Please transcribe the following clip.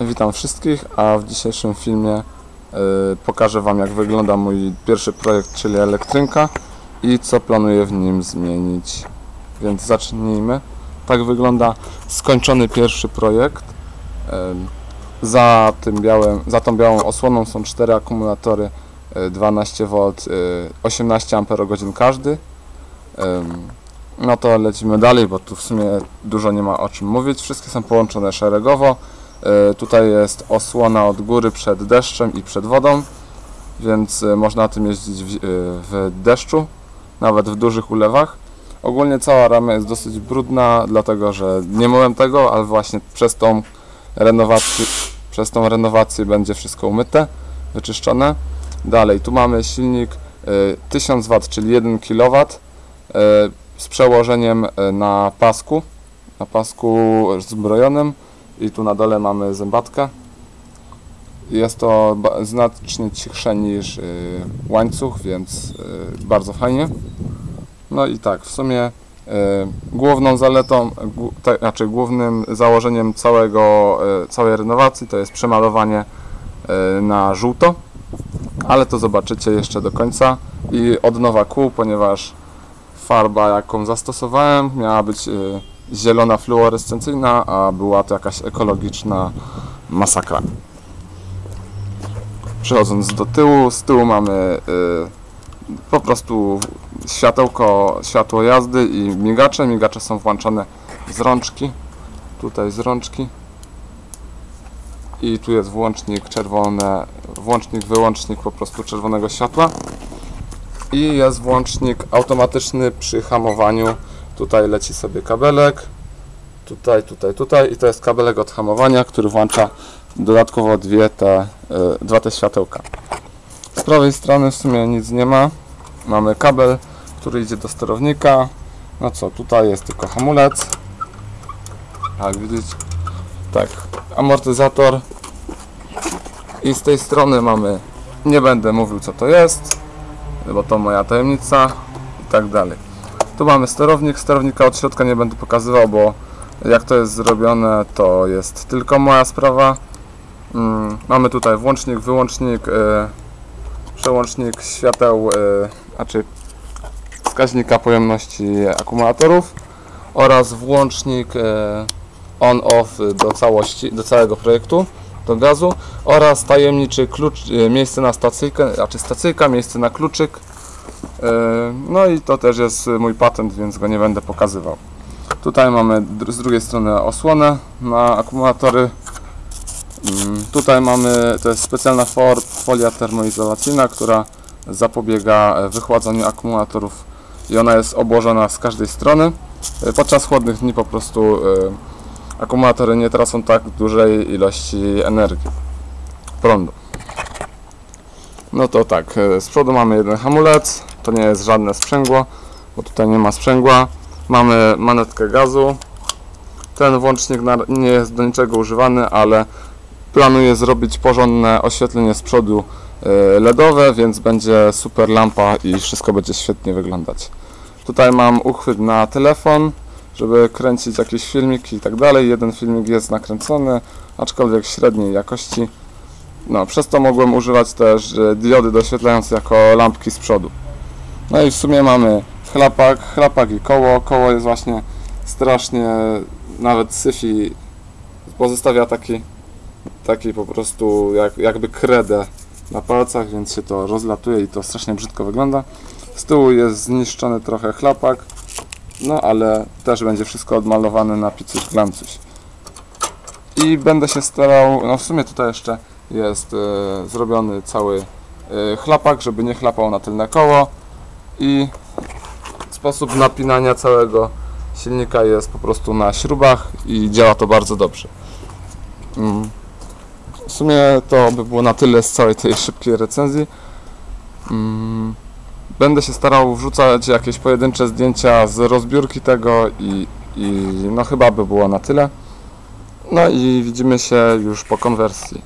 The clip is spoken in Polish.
Witam wszystkich, a w dzisiejszym filmie y, pokażę Wam jak wygląda mój pierwszy projekt, czyli elektrynka i co planuję w nim zmienić. Więc zacznijmy. Tak wygląda skończony pierwszy projekt. Y, za, tym białym, za tą białą osłoną są cztery akumulatory y, 12V, y, 18 Ah każdy. Ym, No to lecimy dalej, bo tu w sumie dużo nie ma o czym mówić. Wszystkie są połączone szeregowo. E, Tutaj jest osłona od góry przed deszczem i przed wodą, więc e, można tym jeździć w, e, w deszczu, nawet w dużych ulewach. Ogólnie cała rama jest dosyć brudna, dlatego że nie myłem tego, ale właśnie przez tą renowację, przez tą renowację będzie wszystko umyte, wyczyszczone. Dalej, tu mamy silnik e, 1000 W, czyli 1 kW z przełożeniem na pasku, na pasku zbrojonym i tu na dole mamy zębatkę. Jest to znacznie cichsze niż y, łańcuch, więc y, bardzo fajnie. No i tak, w sumie y, główną zaletą, te, znaczy głównym założeniem całego, całej renowacji to jest przemalowanie na żółto, ale to zobaczycie jeszcze do końca i od nowa kół, ponieważ farba jaką zastosowałem miała być zielona fluorescencyjna, a była to jakaś ekologiczna masakra. Przechodząc do tyłu, z tyłu mamy y, po prostu światełko, światło jazdy i migacze. Migacze są włączone z rączki, tutaj z rączki. I tu jest włącznik czerwone, włącznik, wyłącznik po prostu czerwonego światła. I jest włącznik automatyczny przy hamowaniu Tutaj leci sobie kabelek. Tutaj, tutaj, tutaj. I to jest kabelek od hamowania, który włącza dodatkowo dwie te, y, dwa te światełka. Z prawej strony w sumie nic nie ma. Mamy kabel, który idzie do sterownika. No co, tutaj jest tylko hamulec. Jak widzieć. Tak, amortyzator. I z tej strony mamy, nie będę mówił co to jest, bo to moja tajemnica i tak dalej. Tu mamy sterownik, sterownika od środka nie będę pokazywał, bo jak to jest zrobione to jest tylko moja sprawa. Mm, mamy tutaj włącznik, wyłącznik, y, przełącznik świateł, y, znaczy wskaźnika pojemności akumulatorów oraz włącznik y, on-off do całości, do całego projektu, do gazu oraz tajemniczy klucz, miejsce na stacyjkę, znaczy stacyjka, miejsce na kluczyk No i to też jest mój patent, więc go nie będę pokazywał. Tutaj mamy z drugiej strony osłonę na akumulatory. Mm, Tutaj mamy, to jest specjalna folia termoizolacyjna, która zapobiega e, wychładzaniu akumulatorów i ona jest obłożona z każdej strony. E, Podczas chłodnych dni po prostu e, akumulatory nie tracą tak dużej ilości energii, prądu. No to tak, e, z przodu mamy jeden hamulec, to nie jest żadne sprzęgło, bo tutaj nie ma sprzęgła. Mamy manetkę gazu. Ten włącznik nie jest do niczego używany, ale planuję zrobić porządne oświetlenie z przodu e, LEDowe, więc będzie super lampa i wszystko będzie świetnie wyglądać. Tutaj mam uchwyt na telefon, żeby kręcić jakieś filmiki i tak dalej. Jeden filmik jest nakręcony, aczkolwiek średniej jakości. No, przez to mogłem używać też e, diody doświetlające jako lampki z przodu. No i w sumie mamy chlapak, chlapak i koło. Koło jest właśnie strasznie, nawet syfi pozostawia taki, taki po prostu jak, jakby kredę na palcach, więc się to rozlatuje i to strasznie brzydko wygląda. Z tyłu jest zniszczony trochę chlapak, no ale też będzie wszystko odmalowane na picuś glancuś. I będę się starał, no w sumie tutaj jeszcze jest e, zrobiony cały e, chlapak, żeby nie chlapał na tylne koło i sposób napinania całego silnika jest po prostu na śrubach i działa to bardzo dobrze. Mm. W sumie to by było na tyle z całej tej szybkiej recenzji. Mm. Będę się starał wrzucać jakieś pojedyncze zdjęcia z rozbiórki tego i, i no chyba by było na tyle. No i widzimy się już po konwersji.